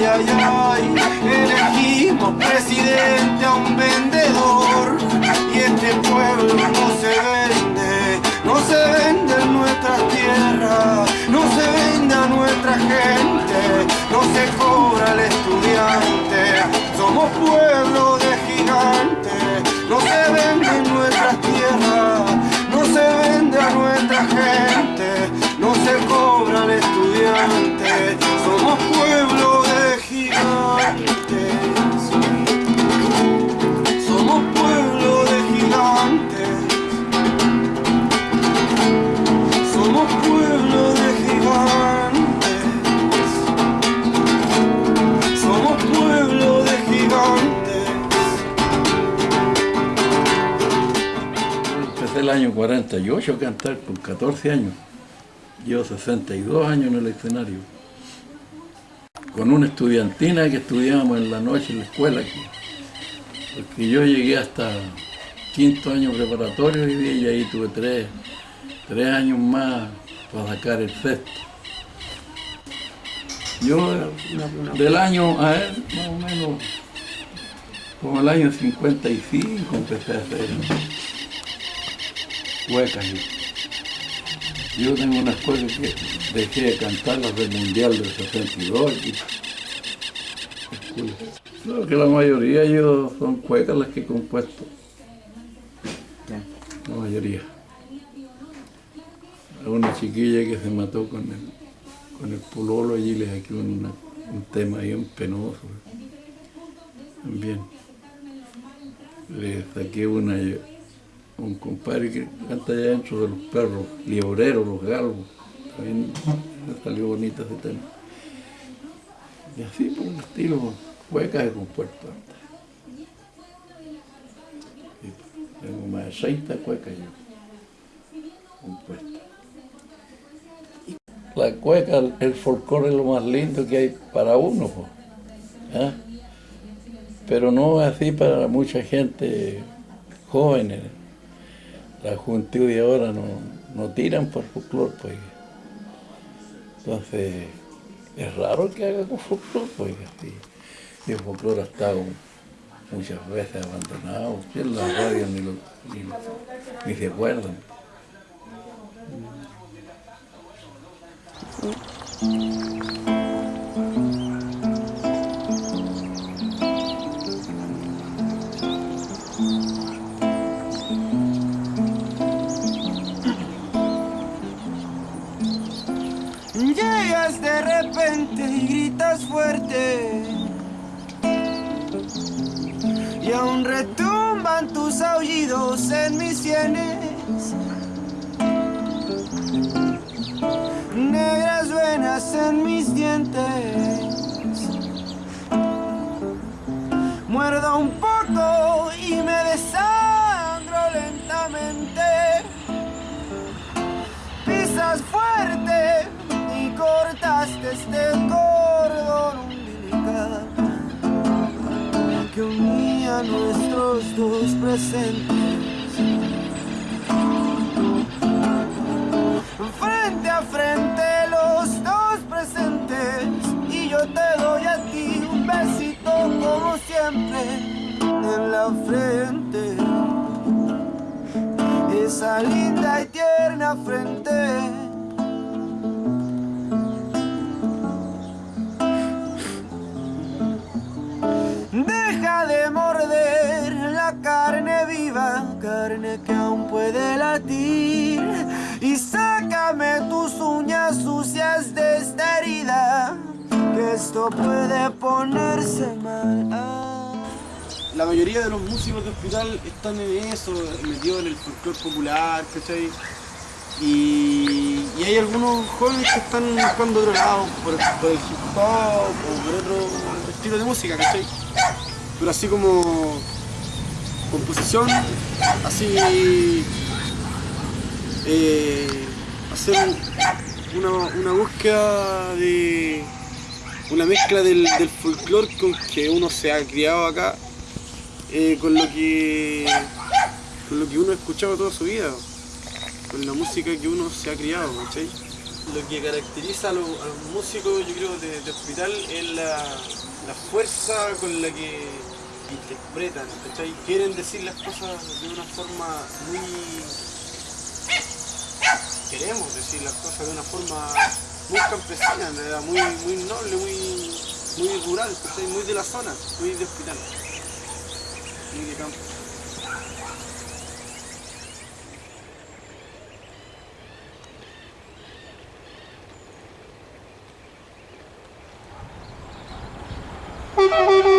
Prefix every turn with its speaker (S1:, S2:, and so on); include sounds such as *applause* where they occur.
S1: Ay, ay, ay, elegimos presidente a un vendedor. Y este pueblo no se vende, no se vende en nuestra tierra, no se vende a nuestra gente, no se cobra al estudiante. Somos pueblo de gigantes, no se
S2: el año 48 a cantar con 14 años. Llevo 62 años en el escenario. Con una estudiantina que estudiábamos en la noche en la escuela aquí. Porque yo llegué hasta quinto año preparatorio y ahí tuve tres, tres años más para sacar el sexto. Yo del año, a ver, más o menos, como el año 55 empecé a hacer huecas. y Yo tengo unas cosas que dejé de cantar las del Mundial del 62. y- Creo que la mayoría yo son cuecas las que he compuesto. La mayoría. A una chiquilla que se mató con el, con el pololo allí le saqué una- un tema bien penoso. También. Le saqué una un compadre que canta allá dentro de los perros, libreros, los galgos. También salió bonito ese tema. Y así por un estilo, huecas de compuesto. Y Tengo más de 60 cuecas yo compuestas. La cueca, el folclore es lo más lindo que hay para uno, ¿ah? pero no así para mucha gente jóvenes. La juventud de ahora no, no tiran por folclore, pues. Entonces, es raro que haga con folclore, pues. Y el folclore ha estado muchas veces abandonado. En la radio ni, ni, ni se acuerdan.
S1: Retumban tus aullidos en mis sienes. Negras venas en mis dientes. Muerdo un poco y me desangro lentamente. Pisas fuerte y cortaste este nuestros dos presentes. Frente a frente los dos presentes y yo te doy a ti un besito como siempre en la frente esa linda y tierna frente. Carne que aún puede latir. Y sácame tus uñas sucias de esta herida, que esto puede ponerse mal. Ah. La mayoría de los músicos de hospital están en eso, metidos en el folclore popular, ¿cachai? Y, y hay algunos jóvenes que están buscando otro lado, por, por el hip hop o por otro estilo de música, ¿cachai? Pero así como composición, así eh, hacer una, una búsqueda de, una mezcla del, folclore con que uno se ha criado acá, eh, con lo que con lo que uno ha escuchado toda su vida, con la música que uno se ha criado, ¿cachai? Lo que caracteriza a los, a los músicos, yo creo, de, de hospital es la, la fuerza con la que que interpretan, ¿cachai? Quieren decir las cosas de una forma muy... Queremos decir las cosas de una forma muy campesina, ¿verdad? Muy, muy noble, muy, muy rural, ¿cachai? Muy de la zona, muy de hospital. Muy de campo. *laughs*